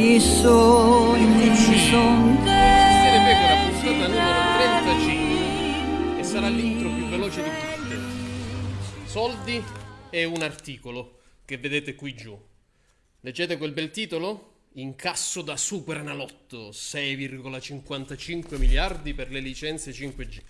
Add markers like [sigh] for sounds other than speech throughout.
I sogni son Sostiene Pecora puntata numero 35 e sarà l'intro più veloce di tutte. Soldi e un articolo che vedete qui giù. Leggete quel bel titolo? Incasso da Supernalotto, 6,55 miliardi per le licenze 5G.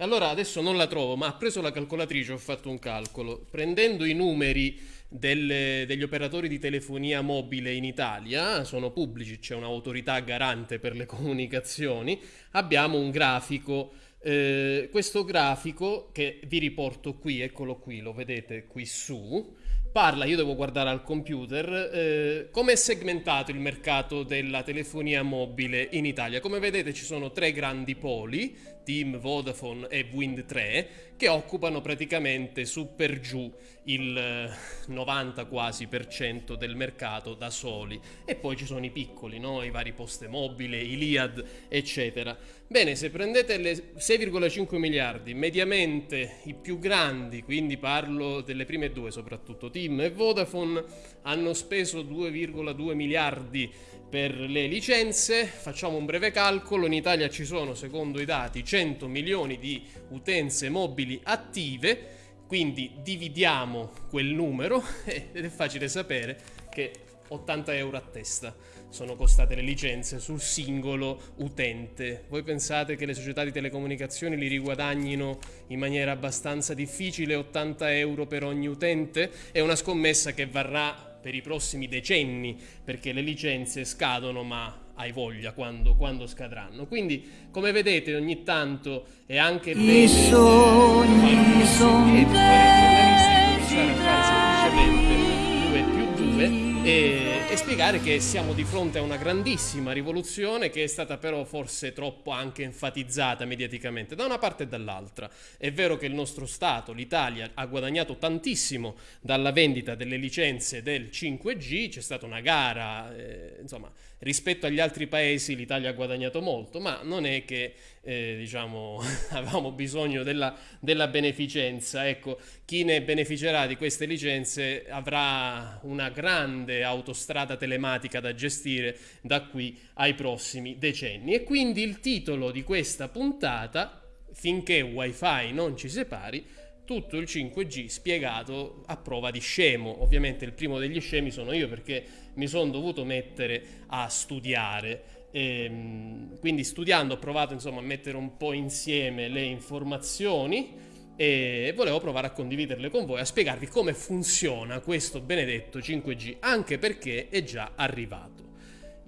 Allora adesso non la trovo, ma ha preso la calcolatrice, ho fatto un calcolo. Prendendo i numeri delle- degli operatori di telefonia mobile in Italia, sono pubblici, c'è un'autorità garante per le [laughs] comunicazioni, abbiamo un grafico. eh, questo grafico che vi riporto qui, eccolo qui, lo vedete qui su, parla, io devo guardare al computer, eh, come è segmentato il mercato della telefonia mobile in Italia. Come vedete ci sono tre grandi poli, Team, Vodafone e Wind 3, che occupano praticamente su per giù il eh, 90 quasi per cento del mercato da soli. E poi ci sono i piccoli, no? i vari poste mobile, i Liad, eccetera. Bene, se prendete le 6,5 miliardi, mediamente i più grandi, quindi parlo delle prime due soprattutto, Team e Vodafone, hanno speso 2,2 miliardi per le licenze. Facciamo un breve calcolo, in Italia ci sono, secondo i dati, 100 milioni di utenze mobili attive, quindi dividiamo quel numero [laughs] ed è facile sapere che 80 euro a testa sono costate le licenze sul singolo utente. Voi pensate che le società di telecomunicazioni li riguadagnino in maniera abbastanza difficile 80 euro per ogni utente? È una scommessa che varrà per i prossimi decenni perché le licenze scadono ma hai voglia quando, quando scadranno. Quindi come vedete ogni tanto è anche bene eh, sogni son e fare giornalisti, cominciare a fare semplicemente 2 più 2 e, e spiegare che siamo di fronte a una grandissima rivoluzione che è stata però forse troppo anche enfatizzata mediaticamente da una parte e dall'altra. È vero che il nostro Stato, l'Italia, ha guadagnato tantissimo dalla vendita delle licenze del 5G, c'è stata una gara, eh, insomma, rispetto agli altri paesi l'Italia ha guadagnato molto, ma non è che eh, diciamo [laughs] avevamo bisogno della, della beneficenza. Ecco, chi ne beneficerà di queste licenze avrà una grande autostrada telematica da gestire da qui ai prossimi decenni. E quindi il titolo di questa puntata, finché wifi non ci separi, tutto il 5G spiegato a prova di scemo. Ovviamente il primo degli scemi sono io perché mi sono dovuto mettere a studiare. Ehm, quindi studiando ho provato insomma a mettere un po' insieme le informazioni e volevo provare a condividerle con voi, a spiegarvi come funziona questo benedetto 5G, anche perché è già arrivato.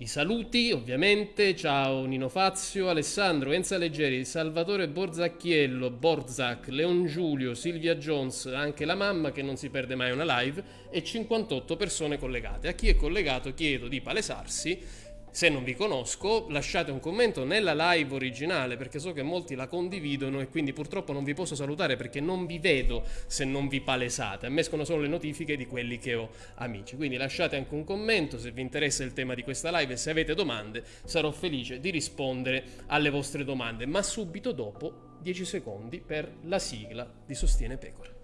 I saluti, ovviamente, ciao Nino Fazio, Alessandro, Enza Leggeri, Salvatore Borzacchiello, Borzac, Leon Giulio, Silvia Jones, anche la mamma che non si perde mai una live e 58 persone collegate. A chi è collegato chiedo di palesarsi. Se non vi conosco, lasciate un commento nella live originale perché so che molti la condividono e quindi purtroppo non vi posso salutare perché non vi vedo se non vi palesate. A me escono solo le notifiche di quelli che ho amici. Quindi lasciate anche un commento se vi interessa il tema di questa live e se avete domande sarò felice di rispondere alle vostre domande, ma subito dopo 10 secondi per la sigla di Sostiene Pecora.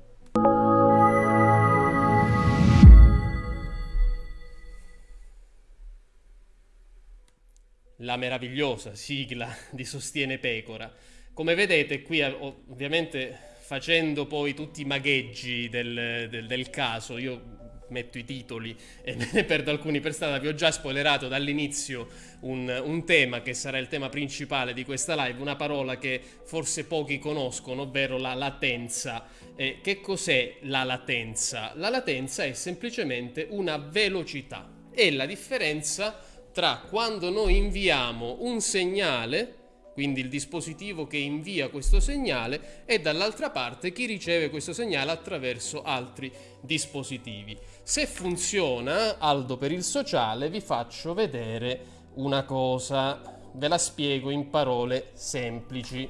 La meravigliosa sigla di Sostiene Pecora. Come vedete qui eh, ov- ovviamente facendo poi tutti i magheggi del, del- del caso, io metto i titoli e me ne perdo alcuni per strada, vi ho già spoilerato dall'inizio un, un tema che sarà il tema principale di questa live, una parola che forse pochi conoscono, ovvero la latenza. Eh, che cos'è la latenza? La latenza è semplicemente una velocità, è la differenza tra quando noi inviamo un segnale, quindi il dispositivo che invia questo segnale, e dall'altra parte chi riceve questo segnale attraverso altri dispositivi. Se funziona, Aldo per il sociale, vi faccio vedere una cosa, ve la spiego in parole semplici.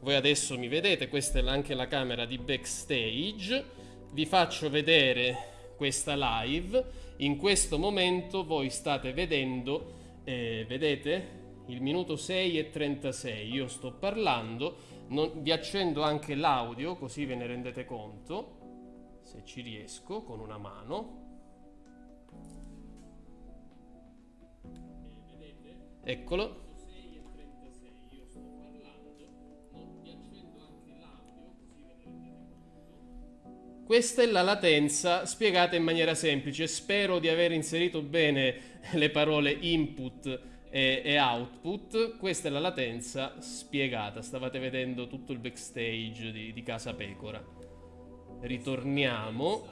Voi adesso mi vedete, questa è anche la camera di backstage, vi faccio vedere questa live in questo momento voi state vedendo, eh, vedete, il minuto 6 e 36, io sto parlando, non- vi accendo anche l'audio così ve ne rendete conto, se ci riesco, con una mano. Eccolo. Questa è la latenza spiegata in maniera semplice. Spero di aver inserito bene le parole input e, e, output. Questa è la latenza spiegata. Stavate vedendo tutto il backstage di, di Casa Pecora. Ritorniamo.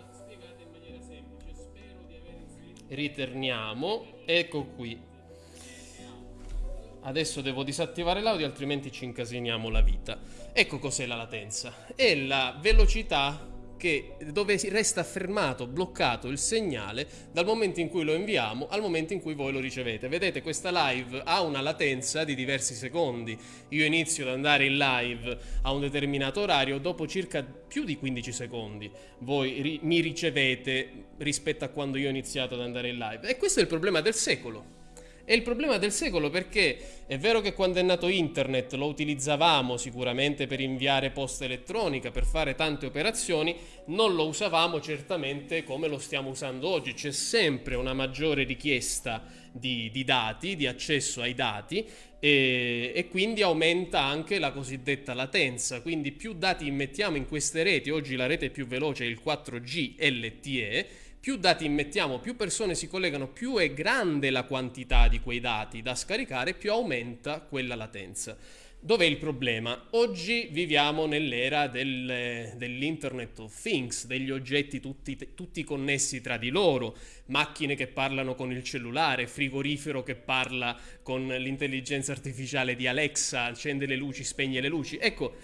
Ritorniamo. Ecco qui. Adesso devo disattivare l'audio, altrimenti ci incasiniamo la vita. Ecco cos'è la latenza. È la velocità che, dove resta fermato, bloccato il segnale dal momento in cui lo inviamo al momento in cui voi lo ricevete. Vedete, questa live ha una latenza di diversi secondi. Io inizio ad andare in live a un determinato orario, dopo circa più di 15 secondi voi ri- mi ricevete rispetto a quando io ho iniziato ad andare in live. E questo è il problema del secolo. È il problema del secolo perché è vero che quando è nato internet lo utilizzavamo sicuramente per inviare posta elettronica, per fare tante operazioni, non lo usavamo certamente come lo stiamo usando oggi. C'è sempre una maggiore richiesta di, di dati, di accesso ai dati e, e, quindi aumenta anche la cosiddetta latenza. Quindi più dati immettiamo in queste reti, oggi la rete più veloce è il 4G LTE più dati immettiamo, più persone si collegano, più è grande la quantità di quei dati da scaricare, più aumenta quella latenza. Dov'è il problema? Oggi viviamo nell'era del, dell'Internet of Things, degli oggetti tutti, tutti, connessi tra di loro, macchine che parlano con il cellulare, frigorifero che parla con l'intelligenza artificiale di Alexa, accende le luci, spegne le luci. Ecco,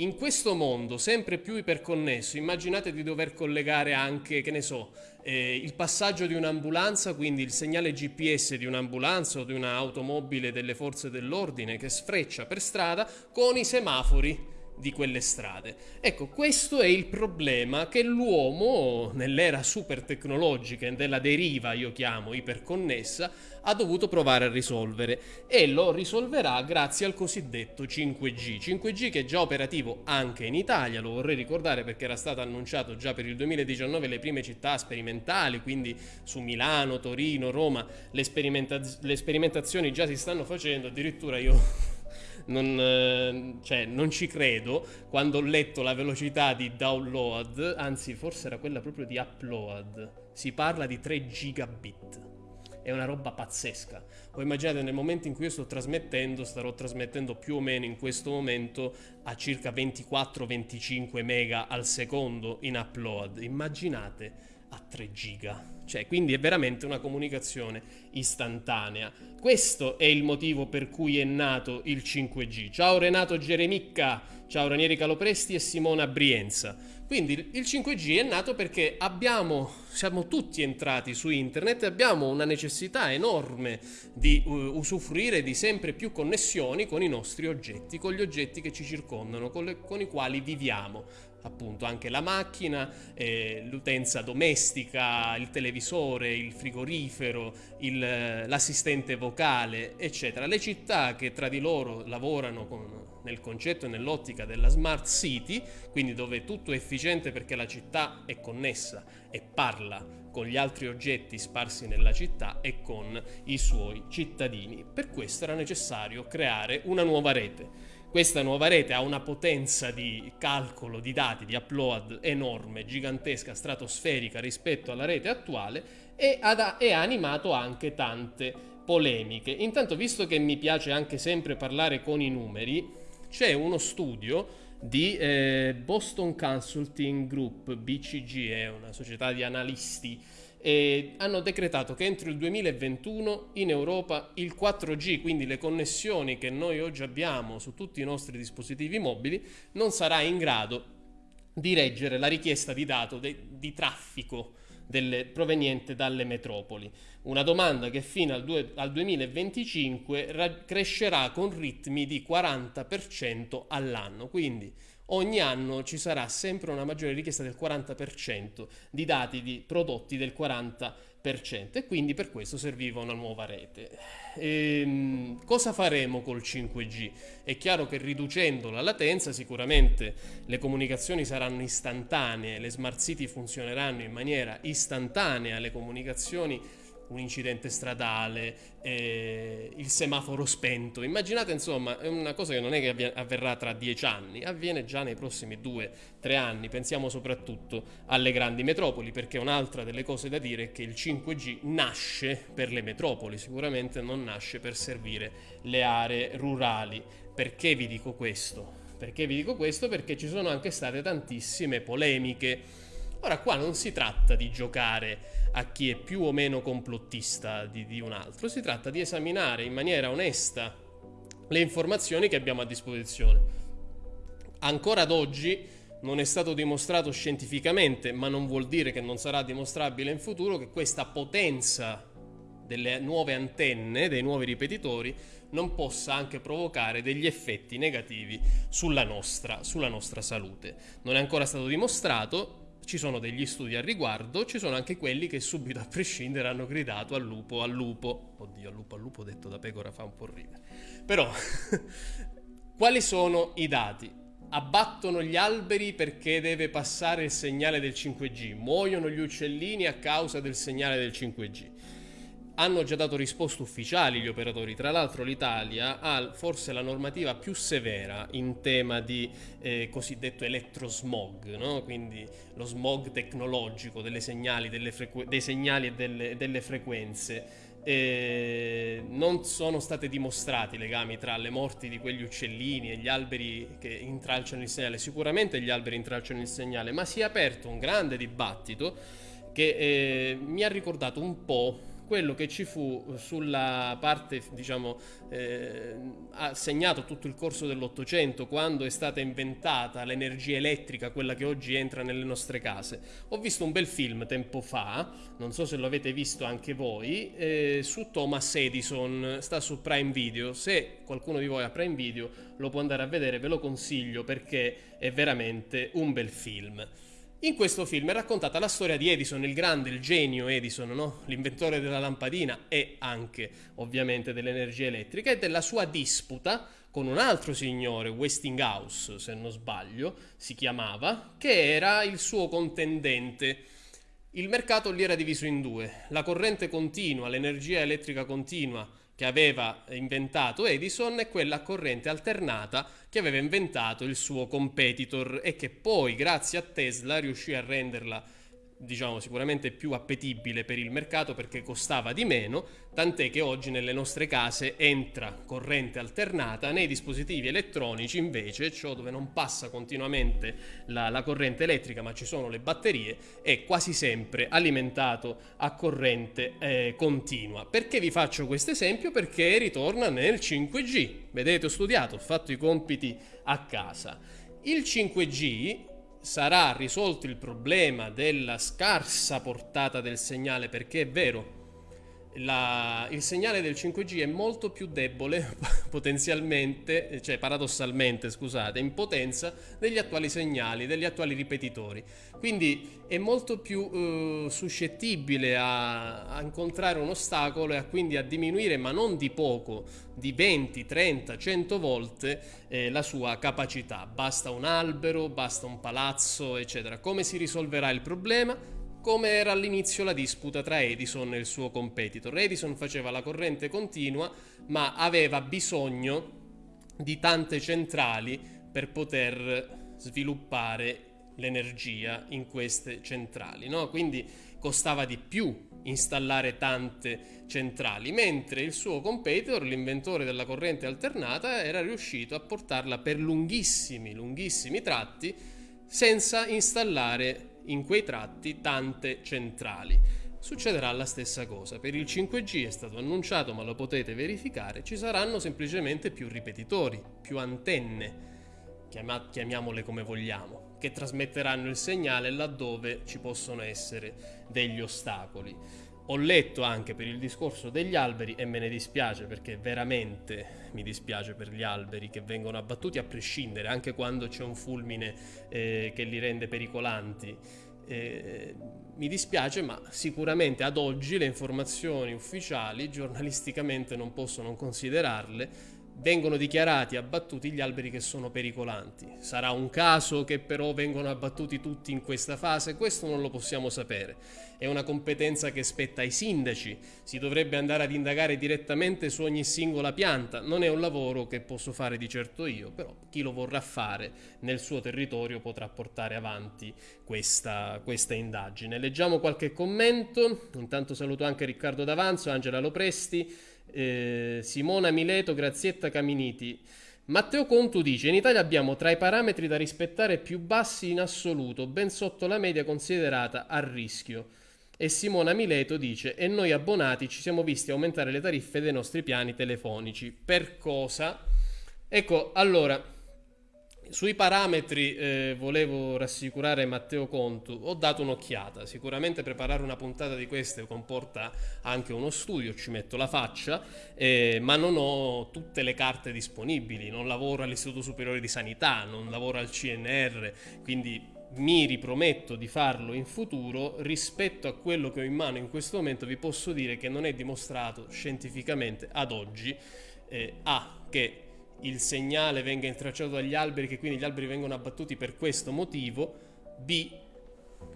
in questo mondo sempre più iperconnesso, immaginate di dover collegare anche, che ne so, eh, il passaggio di un'ambulanza, quindi il segnale GPS di un'ambulanza o di un'automobile delle forze dell'ordine che sfreccia per strada con i semafori di quelle strade. Ecco, questo è il problema che l'uomo, nell'era super tecnologica e della deriva, io chiamo iperconnessa, ha dovuto provare a risolvere e lo risolverà grazie al cosiddetto 5G. 5G che è già operativo anche in Italia, lo vorrei ricordare perché era stato annunciato già per il 2019 le prime città sperimentali, quindi su Milano, Torino, Roma, le, sperimenta- le sperimentazioni già si stanno facendo, addirittura io non, eh, cioè, non ci credo quando ho letto la velocità di download, anzi forse era quella proprio di upload, si parla di 3 gigabit. È una roba pazzesca. Voi immaginate nel momento in cui io sto trasmettendo, starò trasmettendo più o meno in questo momento a circa 24-25 mega al secondo in upload. Immaginate a 3 giga. Cioè, quindi è veramente una comunicazione istantanea. Questo è il motivo per cui è nato il 5G. Ciao Renato Geremicca, ciao Ranieri Calopresti e Simona Brienza. Quindi il 5G è nato perché abbiamo, siamo tutti entrati su internet e abbiamo una necessità enorme di uh, usufruire di sempre più connessioni con i nostri oggetti, con gli oggetti che ci circondano, con, le, con i quali viviamo appunto anche la macchina, eh, l'utenza domestica, il televisore, il frigorifero, il, l'assistente vocale, eccetera. Le città che tra di loro lavorano con, nel concetto e nell'ottica della smart city, quindi dove tutto è efficiente perché la città è connessa e parla con gli altri oggetti sparsi nella città e con i suoi cittadini. Per questo era necessario creare una nuova rete. Questa nuova rete ha una potenza di calcolo di dati, di upload enorme, gigantesca, stratosferica rispetto alla rete attuale e ha, animato anche tante polemiche. Intanto, visto che mi piace anche sempre parlare con i numeri, c'è uno studio di eh, Boston Consulting Group, BCG, è una società di analisti e hanno decretato che entro il 2021 in Europa il 4G, quindi le connessioni che noi oggi abbiamo su tutti i nostri dispositivi mobili, non sarà in grado di reggere la richiesta di dato di traffico delle, proveniente dalle metropoli. Una domanda che fino al, due, al 2025 ra- crescerà con ritmi di 40% all'anno. Quindi ogni anno ci sarà sempre una maggiore richiesta del 40% di dati di prodotti del 40% e quindi per questo serviva una nuova rete. E, ehm, cosa faremo col 5G? È chiaro che riducendo la latenza sicuramente le comunicazioni saranno istantanee, le smart city funzioneranno in maniera istantanea, le comunicazioni un incidente stradale, eh, il semaforo spento. Immaginate, insomma, è una cosa che non è che avverrà tra dieci anni, avviene già nei prossimi due, tre anni. Pensiamo soprattutto alle grandi metropoli, perché un'altra delle cose da dire è che il 5G nasce per le metropoli, sicuramente non nasce per servire le aree rurali. Perché vi dico questo? Perché vi dico questo? Perché ci sono anche state tantissime polemiche. Ora qua non si tratta di giocare a chi è più o meno complottista di, di un altro, si tratta di esaminare in maniera onesta le informazioni che abbiamo a disposizione. Ancora ad oggi non è stato dimostrato scientificamente, ma non vuol dire che non sarà dimostrabile in futuro, che questa potenza delle nuove antenne, dei nuovi ripetitori, non possa anche provocare degli effetti negativi sulla nostra, sulla nostra salute. Non è ancora stato dimostrato, ci sono degli studi al riguardo, ci sono anche quelli che subito a prescindere hanno gridato al lupo, al lupo. Oddio, al lupo, al lupo detto da pecora fa un po' ridere. Però, [laughs] quali sono i dati? Abbattono gli alberi perché deve passare il segnale del 5G, muoiono gli uccellini a causa del segnale del 5G hanno già dato risposte ufficiali gli operatori. Tra l'altro l'Italia ha forse la normativa più severa in tema di eh, cosiddetto elettrosmog, no? quindi lo smog tecnologico delle segnali, delle dei segnali e delle, delle frequenze. Eh, non sono stati dimostrati legami tra le morti di quegli uccellini e gli alberi che intralciano il segnale. Sicuramente gli alberi intralciano il segnale, ma si è aperto un grande dibattito che eh, mi ha ricordato un po' quello che ci fu sulla parte, diciamo, eh, ha segnato tutto il corso dell'Ottocento, quando è stata inventata l'energia elettrica, quella che oggi entra nelle nostre case. Ho visto un bel film tempo fa, non so se lo avete visto anche voi, eh, su Thomas Edison, sta su Prime Video. Se qualcuno di voi ha Prime Video, lo può andare a vedere, ve lo consiglio perché è veramente un bel film. In questo film è raccontata la storia di Edison, il grande, il genio Edison, no? l'inventore della lampadina e anche ovviamente dell'energia elettrica e della sua disputa con un altro signore, Westinghouse se non sbaglio, si chiamava, che era il suo contendente. Il mercato lì era diviso in due, la corrente continua, l'energia elettrica continua che aveva inventato Edison e quella a corrente alternata che aveva inventato il suo competitor e che poi grazie a Tesla riuscì a renderla diciamo sicuramente più appetibile per il mercato perché costava di meno, tant'è che oggi nelle nostre case entra corrente alternata, nei dispositivi elettronici invece, ciò dove non passa continuamente la, la corrente elettrica ma ci sono le batterie, è quasi sempre alimentato a corrente eh, continua. Perché vi faccio questo esempio? Perché ritorna nel 5G. Vedete, ho studiato, ho fatto i compiti a casa. Il 5G sarà risolto il problema della scarsa portata del segnale, perché è vero, la, il segnale del 5G è molto più debole [laughs] potenzialmente, cioè paradossalmente, scusate, in potenza degli attuali segnali, degli attuali ripetitori. Quindi è molto più eh, suscettibile a, a, incontrare un ostacolo e a quindi a diminuire, ma non di poco, di 20, 30, 100 volte eh, la sua capacità. Basta un albero, basta un palazzo, eccetera. Come si risolverà il problema? Come era all'inizio la disputa tra Edison e il suo competitor. Edison faceva la corrente continua, ma aveva bisogno di tante centrali per poter sviluppare l'energia in queste centrali, no? Quindi costava di più installare tante centrali, mentre il suo competitor, l'inventore della corrente alternata, era riuscito a portarla per lunghissimi, lunghissimi tratti senza installare in quei tratti tante centrali. Succederà la stessa cosa. Per il 5G è stato annunciato, ma lo potete verificare, ci saranno semplicemente più ripetitori, più antenne, chiamiamole come vogliamo, che trasmetteranno il segnale laddove ci possono essere degli ostacoli. Ho letto anche per il discorso degli alberi e me ne dispiace perché veramente mi dispiace per gli alberi che vengono abbattuti a prescindere, anche quando c'è un fulmine eh, che li rende pericolanti. Eh, mi dispiace, ma sicuramente ad oggi le informazioni ufficiali giornalisticamente non posso non considerarle vengono dichiarati abbattuti gli alberi che sono pericolanti. Sarà un caso che però vengono abbattuti tutti in questa fase? Questo non lo possiamo sapere. È una competenza che spetta ai sindaci, si dovrebbe andare ad indagare direttamente su ogni singola pianta. Non è un lavoro che posso fare di certo io, però chi lo vorrà fare nel suo territorio potrà portare avanti questa, questa indagine. Leggiamo qualche commento, intanto saluto anche Riccardo D'Avanzo, Angela Lopresti, eh, Simona Mileto, Grazietta Caminiti. Matteo Contu dice: In Italia abbiamo tra i parametri da rispettare più bassi in assoluto, ben sotto la media considerata a rischio. E Simona Mileto dice: E noi abbonati ci siamo visti aumentare le tariffe dei nostri piani telefonici. Per cosa? Ecco, allora sui parametri eh, volevo rassicurare Matteo Contu, ho dato un'occhiata, sicuramente preparare una puntata di queste comporta anche uno studio, ci metto la faccia, eh, ma non ho tutte le carte disponibili, non lavoro all'Istituto Superiore di Sanità, non lavoro al CNR, quindi mi riprometto di farlo in futuro, rispetto a quello che ho in mano in questo momento vi posso dire che non è dimostrato scientificamente ad oggi eh, A che il segnale venga intracciato dagli alberi, che quindi gli alberi vengono abbattuti per questo motivo, B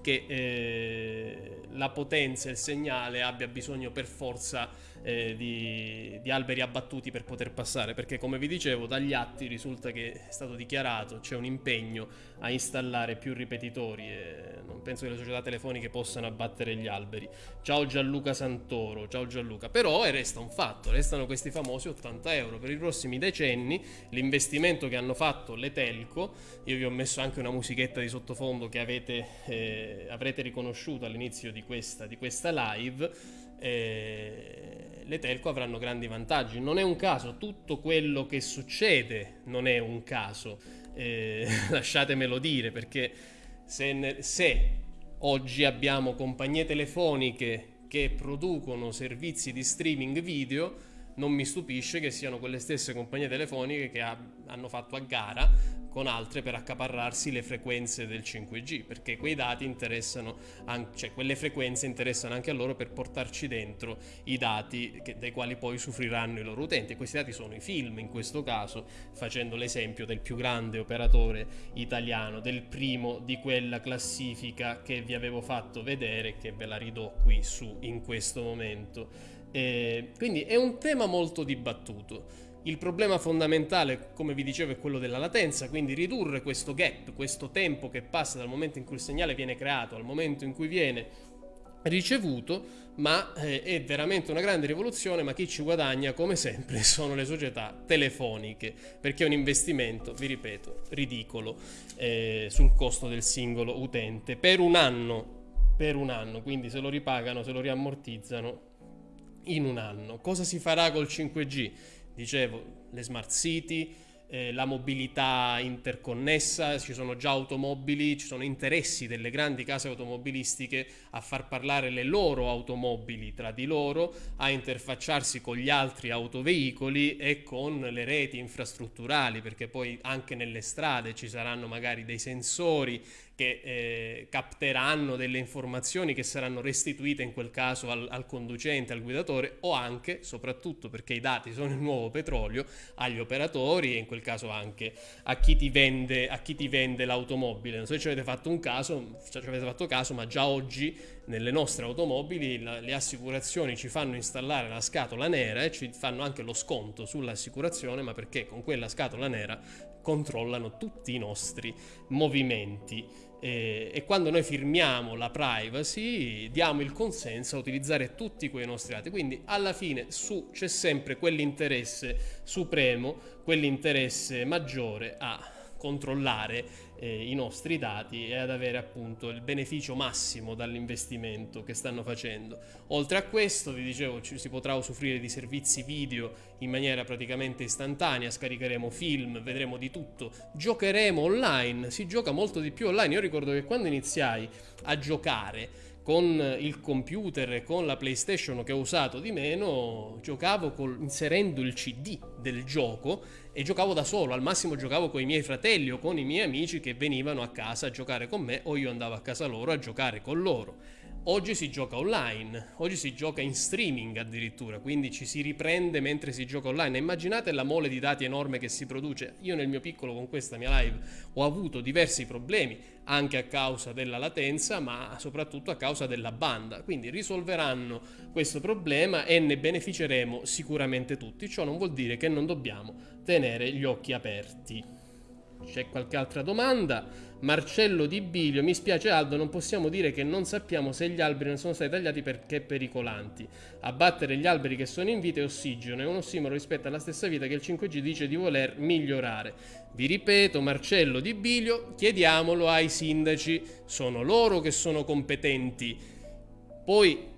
che eh, la potenza, il segnale abbia bisogno per forza eh, di, di, alberi abbattuti per poter passare, perché come vi dicevo dagli atti risulta che è stato dichiarato, c'è un impegno a installare più ripetitori e non penso che le società telefoniche possano abbattere gli alberi. Ciao Gianluca Santoro, ciao Gianluca, però resta un fatto, restano questi famosi 80 euro per i prossimi decenni, l'investimento che hanno fatto le telco, io vi ho messo anche una musichetta di sottofondo che avete, eh, avrete riconosciuto all'inizio di questa, di questa live, eh, le telco avranno grandi vantaggi. Non è un caso, tutto quello che succede non è un caso, eh, [laughs] lasciatemelo dire, perché se, se oggi abbiamo compagnie telefoniche che producono servizi di streaming video, non mi stupisce che siano quelle stesse compagnie telefoniche che ha, hanno fatto a gara con altre per accaparrarsi le frequenze del 5G, perché quei dati interessano, anche, cioè quelle frequenze interessano anche a loro per portarci dentro i dati che, dai quali poi soffriranno i loro utenti. E questi dati sono i film, in questo caso, facendo l'esempio del più grande operatore italiano, del primo di quella classifica che vi avevo fatto vedere, che ve la ridò qui su in questo momento. Eh, quindi è un tema molto dibattuto. Il problema fondamentale, come vi dicevo, è quello della latenza, quindi ridurre questo gap, questo tempo che passa dal momento in cui il segnale viene creato al momento in cui viene ricevuto, ma eh, è veramente una grande rivoluzione, ma chi ci guadagna come sempre [laughs] sono le società telefoniche, perché è un investimento, vi ripeto, ridicolo eh, sul costo del singolo utente per un anno, per un anno, quindi se lo ripagano, se lo riammortizzano in un anno. Cosa si farà col 5G? Dicevo, le smart city, eh, la mobilità interconnessa, ci sono già automobili, ci sono interessi delle grandi case automobilistiche a far parlare le loro automobili tra di loro, a interfacciarsi con gli altri autoveicoli e con le reti infrastrutturali, perché poi anche nelle strade ci saranno magari dei sensori che eh, capteranno delle informazioni che saranno restituite in quel caso al, al, conducente, al guidatore o anche, soprattutto perché i dati sono il nuovo petrolio, agli operatori e in quel caso anche a chi ti vende, l'automobile. Non so se ci avete fatto un caso, ci avete fatto caso, ma già oggi nelle nostre automobili la, le assicurazioni ci fanno installare la scatola nera e ci fanno anche lo sconto sull'assicurazione, ma perché con quella scatola nera controllano tutti i nostri movimenti. E, e, quando noi firmiamo la privacy diamo il consenso a utilizzare tutti quei nostri dati. Quindi alla fine su c'è sempre quell'interesse supremo quell'interesse maggiore a controllare eh, i nostri dati e ad avere appunto il beneficio massimo dall'investimento che stanno facendo. Oltre a questo, vi dicevo, ci si potrà usufruire di servizi video in maniera praticamente istantanea, scaricheremo film, vedremo di tutto, giocheremo online, si gioca molto di più online. Io ricordo che quando iniziai a giocare con il computer e con la PlayStation che ho usato di meno, giocavo col, inserendo il CD del gioco e giocavo da solo, al massimo giocavo con i miei fratelli o con i miei amici che venivano a casa a giocare con me o io andavo a casa loro a giocare con loro. Oggi si gioca online, oggi si gioca in streaming addirittura, quindi ci si riprende mentre si gioca online. Immaginate la mole di dati enorme che si produce. Io nel mio piccolo con questa mia live ho avuto diversi problemi, anche a causa della latenza, ma soprattutto a causa della banda. Quindi risolveranno questo problema e ne beneficeremo sicuramente tutti. Ciò non vuol dire che non dobbiamo tenere gli occhi aperti. C'è qualche altra domanda? Marcello Di Bilio, mi spiace Aldo, non possiamo dire che non sappiamo se gli alberi non sono stati tagliati perché pericolanti. Abbattere gli alberi che sono in vita è ossigeno, è un ossimoro rispetto alla stessa vita che il 5G dice di voler migliorare. Vi ripeto, Marcello Di Bilio, chiediamolo ai sindaci, sono loro che sono competenti. Poi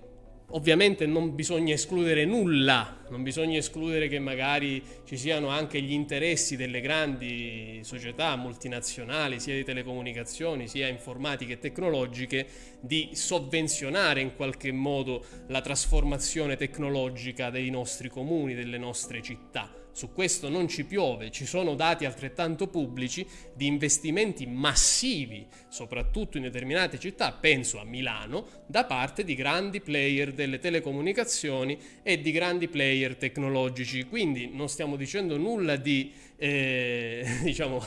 Ovviamente non bisogna escludere nulla, non bisogna escludere che magari ci siano anche gli interessi delle grandi società multinazionali, sia di telecomunicazioni, sia informatiche e tecnologiche, di sovvenzionare in qualche modo la trasformazione tecnologica dei nostri comuni, delle nostre città su questo non ci piove, ci sono dati altrettanto pubblici di investimenti massivi, soprattutto in determinate città, penso a Milano, da parte di grandi player delle telecomunicazioni e di grandi player tecnologici. Quindi non stiamo dicendo nulla di, eh, [laughs] diciamo,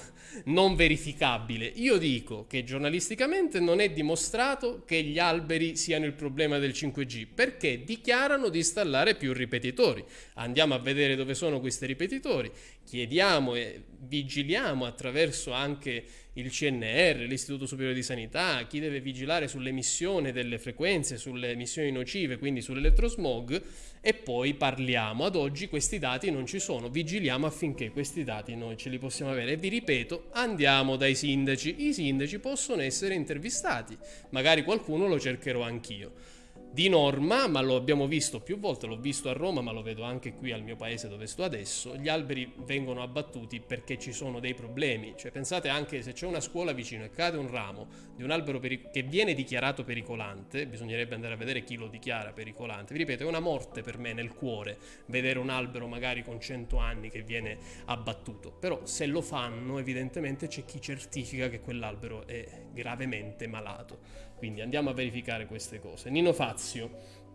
non verificabile. Io dico che giornalisticamente non è dimostrato che gli alberi siano il problema del 5G, perché dichiarano di installare più ripetitori. Andiamo a vedere dove sono questi ripetitori, chiediamo e vigiliamo attraverso anche il CNR, l'Istituto Superiore di Sanità, chi deve vigilare sull'emissione delle frequenze, sulle emissioni nocive, quindi sull'elettrosmog e poi parliamo. Ad oggi questi dati non ci sono, vigiliamo affinché questi dati noi ce li possiamo avere. E vi ripeto, andiamo dai sindaci. I sindaci possono essere intervistati, magari qualcuno lo cercherò anch'io di norma, ma lo abbiamo visto più volte, l'ho visto a Roma, ma lo vedo anche qui al mio paese dove sto adesso, gli alberi vengono abbattuti perché ci sono dei problemi. Cioè pensate anche se c'è una scuola vicino e cade un ramo di un albero che viene dichiarato pericolante, bisognerebbe andare a vedere chi lo dichiara pericolante. Vi ripeto, è una morte per me nel cuore vedere un albero magari con 100 anni che viene abbattuto. Però se lo fanno, evidentemente c'è chi certifica che quell'albero è gravemente malato. Quindi andiamo a verificare queste cose. Nino Fazio.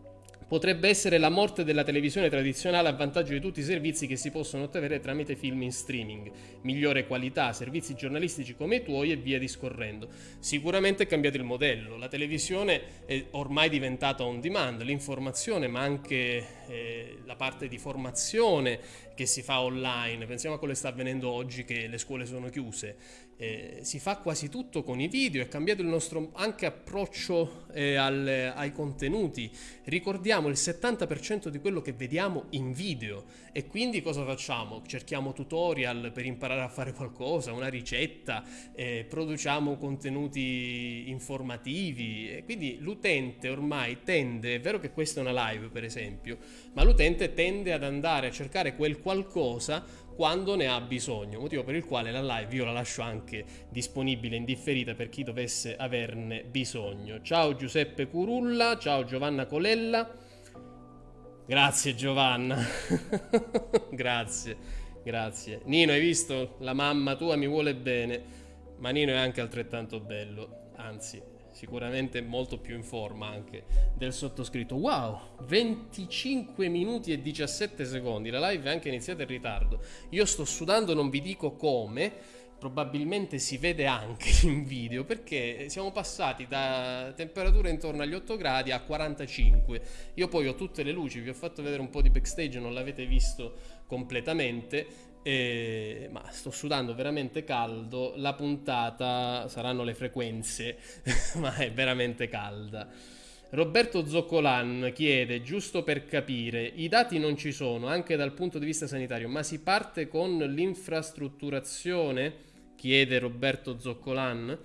Potrebbe essere la morte della televisione tradizionale a vantaggio di tutti i servizi che si possono ottenere tramite film in streaming, migliore qualità, servizi giornalistici come i tuoi e via discorrendo. Sicuramente è cambiato il modello, la televisione è ormai diventata on demand, l'informazione ma anche eh, la parte di formazione che si fa online, pensiamo a quello che sta avvenendo oggi che le scuole sono chiuse, eh, si fa quasi tutto con i video, è cambiato il nostro anche approccio eh, al, ai contenuti, ricordiamo il 70% di quello che vediamo in video. E quindi cosa facciamo? Cerchiamo tutorial per imparare a fare qualcosa, una ricetta, eh, produciamo contenuti informativi. E quindi l'utente ormai tende, è vero che questa è una live per esempio, ma l'utente tende ad andare a cercare quel qualcosa quando ne ha bisogno, motivo per il quale la live io la lascio anche disponibile in differita per chi dovesse averne bisogno. Ciao Giuseppe Curulla, ciao Giovanna Colella. Grazie Giovanna. [laughs] grazie, grazie. Nino, hai visto? La mamma tua mi vuole bene, ma Nino è anche altrettanto bello, anzi sicuramente molto più in forma anche del sottoscritto. Wow, 25 minuti e 17 secondi, la live è anche iniziata in ritardo. Io sto sudando, non vi dico come, probabilmente si vede anche [laughs] in video perché siamo passati da temperature intorno agli 8 gradi a 45. Io poi ho tutte le luci, vi ho fatto vedere un po' di backstage, non l'avete visto completamente eh, ma sto sudando veramente caldo. La puntata saranno le frequenze, [laughs] ma è veramente calda. Roberto Zoccolan chiede, giusto per capire, i dati non ci sono anche dal punto di vista sanitario, ma si parte con l'infrastrutturazione? Chiede Roberto Zoccolan.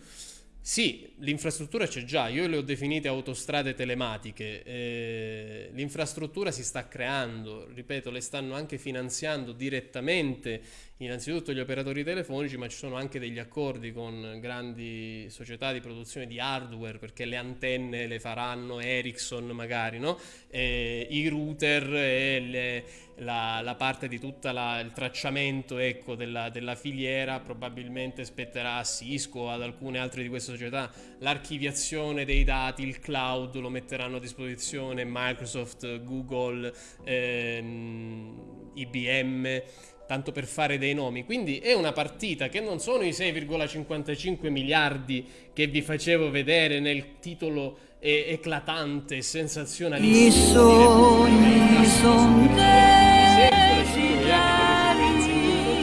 Sì, l'infrastruttura c'è già, io le ho definite autostrade telematiche, eh, l'infrastruttura si sta creando, ripeto, le stanno anche finanziando direttamente innanzitutto gli operatori telefonici, ma ci sono anche degli accordi con grandi società di produzione di hardware, perché le antenne le faranno Ericsson magari, no? E I router e le, la, la, parte di tutto il tracciamento ecco, della, della, filiera probabilmente spetterà a Cisco o ad alcune altre di queste società, l'archiviazione dei dati, il cloud lo metteranno a disposizione Microsoft, Google, ehm, IBM, tanto per fare dei nomi. Quindi è una partita che non sono i 6,55 miliardi che vi facevo vedere nel titolo e- eclatante e sensazionalista. I sogni son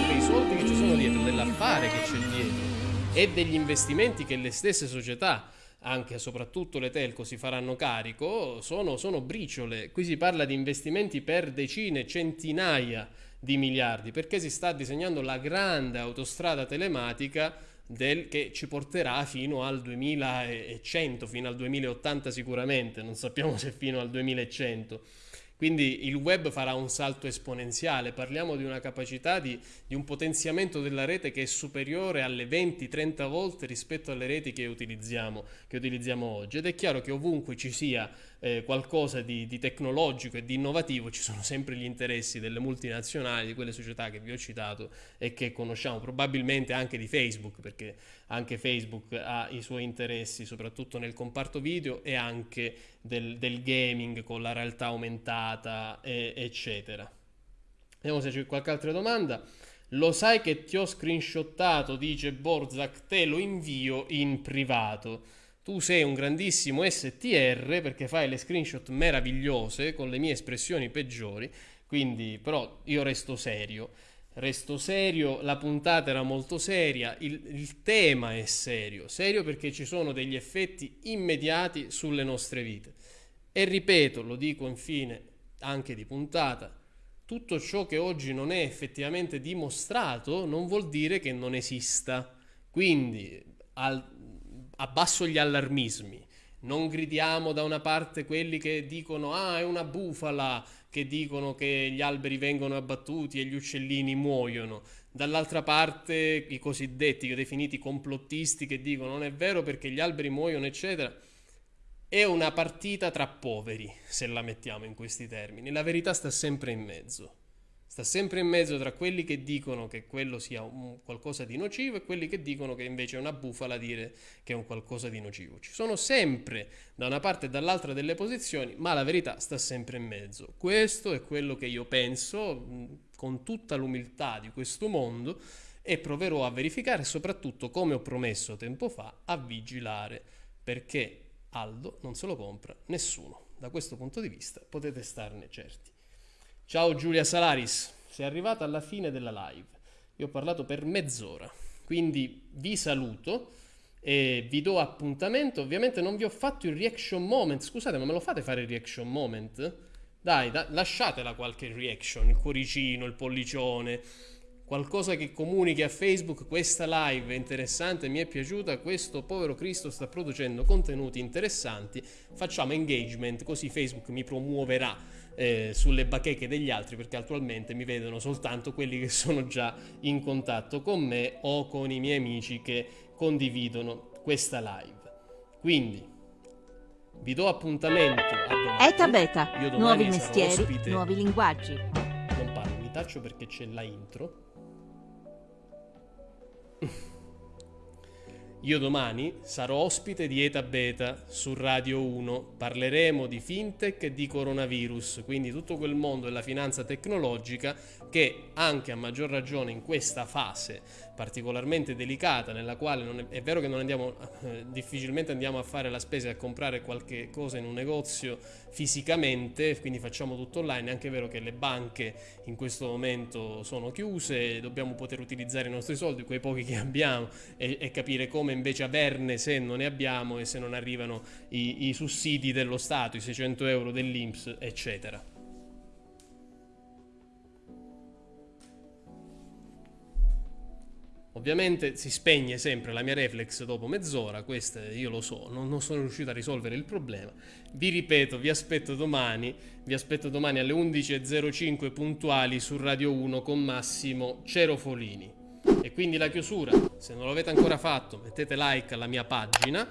dei soldi che ci sono dietro, dell'affare che c'è dietro e degli investimenti che le stesse società anche e soprattutto le telco si faranno carico, sono, sono briciole. Qui si parla di investimenti per decine, centinaia di miliardi, perché si sta disegnando la grande autostrada telematica del, che ci porterà fino al 2100, fino al 2080 sicuramente, non sappiamo se fino al 2100. Quindi il web farà un salto esponenziale, parliamo di una capacità di, di un potenziamento della rete che è superiore alle 20-30 volte rispetto alle reti che utilizziamo, che utilizziamo oggi. Ed è chiaro che ovunque ci sia eh, qualcosa di, di, tecnologico e di innovativo ci sono sempre gli interessi delle multinazionali, di quelle società che vi ho citato e che conosciamo, probabilmente anche di Facebook, perché anche Facebook ha i suoi interessi, soprattutto nel comparto video e anche del, del gaming con la realtà aumentata, e, eccetera. Vediamo se c'è qualche altra domanda. Lo sai che ti ho screenshottato, dice Borzak, te lo invio in privato tu sei un grandissimo STR perché fai le screenshot meravigliose con le mie espressioni peggiori, quindi però io resto serio. Resto serio, la puntata era molto seria, il, il tema è serio, serio perché ci sono degli effetti immediati sulle nostre vite. E ripeto, lo dico infine anche di puntata, tutto ciò che oggi non è effettivamente dimostrato non vuol dire che non esista. Quindi al, abbasso gli allarmismi. Non gridiamo da una parte quelli che dicono ah è una bufala, che dicono che gli alberi vengono abbattuti e gli uccellini muoiono. Dall'altra parte i cosiddetti definiti complottisti che dicono non è vero perché gli alberi muoiono eccetera. È una partita tra poveri, se la mettiamo in questi termini. La verità sta sempre in mezzo. Sta sempre in mezzo tra quelli che dicono che quello sia un qualcosa di nocivo e quelli che dicono che invece è una bufala dire che è un qualcosa di nocivo. Ci sono sempre da una parte e dall'altra delle posizioni, ma la verità sta sempre in mezzo. Questo è quello che io penso con tutta l'umiltà di questo mondo e proverò a verificare soprattutto, come ho promesso tempo fa, a vigilare perché Aldo non se lo compra nessuno. Da questo punto di vista potete starne certi. Ciao Giulia Salaris, sei arrivata alla fine della live. Io ho parlato per mezz'ora, quindi vi saluto e vi do appuntamento. Ovviamente non vi ho fatto il reaction moment. Scusate, ma me lo fate fare il reaction moment? Dai, da- lasciatela qualche reaction, il cuoricino, il pollicione, qualcosa che comunichi a Facebook. Questa live è interessante, mi è piaciuta. Questo povero Cristo sta producendo contenuti interessanti. Facciamo engagement, così Facebook mi promuoverà eh, sulle bacheche degli altri perché attualmente mi vedono soltanto quelli che sono già in contatto con me o con i miei amici che condividono questa live. Quindi vi do appuntamento a domani. Eta Beta, nuovi mestieri, ospite. nuovi linguaggi. Non parlo, mi taccio perché c'è la intro. Io domani sarò ospite di Eta Beta su Radio 1, parleremo di fintech e di coronavirus, quindi tutto quel mondo della finanza tecnologica che anche a maggior ragione in questa fase particolarmente delicata nella quale è, è, vero che andiamo eh, difficilmente andiamo a fare la spesa e a comprare qualche cosa in un negozio fisicamente, quindi facciamo tutto online, è anche vero che le banche in questo momento sono chiuse, dobbiamo poter utilizzare i nostri soldi, quei pochi che abbiamo e, e capire come invece averne se non ne abbiamo e se non arrivano i, i sussidi dello Stato, i 600 euro dell'Inps, eccetera. Ovviamente si spegne sempre la mia reflex dopo mezz'ora, questo io lo so, non, non, sono riuscito a risolvere il problema. Vi ripeto, vi aspetto domani, vi aspetto domani alle 11.05 puntuali su Radio 1 con Massimo Cerofolini. E quindi la chiusura, se non l'avete ancora fatto, mettete like alla mia pagina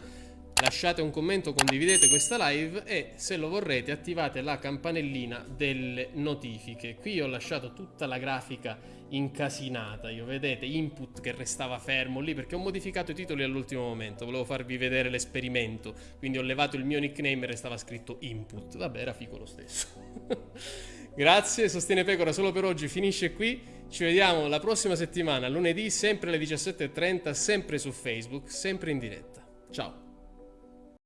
lasciate un commento, condividete questa live e se lo vorrete attivate la campanellina delle notifiche. Qui ho lasciato tutta la grafica incasinata, io vedete input che restava fermo lì perché ho modificato i titoli all'ultimo momento, volevo farvi vedere l'esperimento, quindi ho levato il mio nickname e restava scritto input, vabbè era figo lo stesso. [laughs] Grazie, Sostiene Pecora solo per oggi finisce qui, ci vediamo la prossima settimana, lunedì, sempre alle 17.30, sempre su Facebook, sempre in diretta. Ciao!